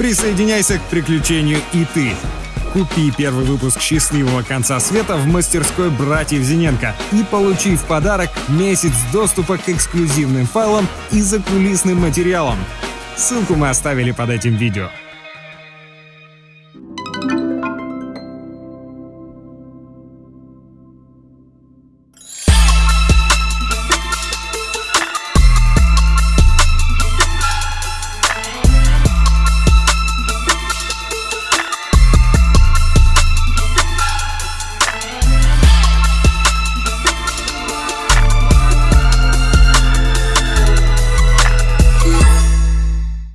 Присоединяйся к приключению и ты. Купи первый выпуск «Счастливого конца света» в мастерской братьев Зиненко и получи в подарок месяц доступа к эксклюзивным файлам и закулисным материалам. Ссылку мы оставили под этим видео.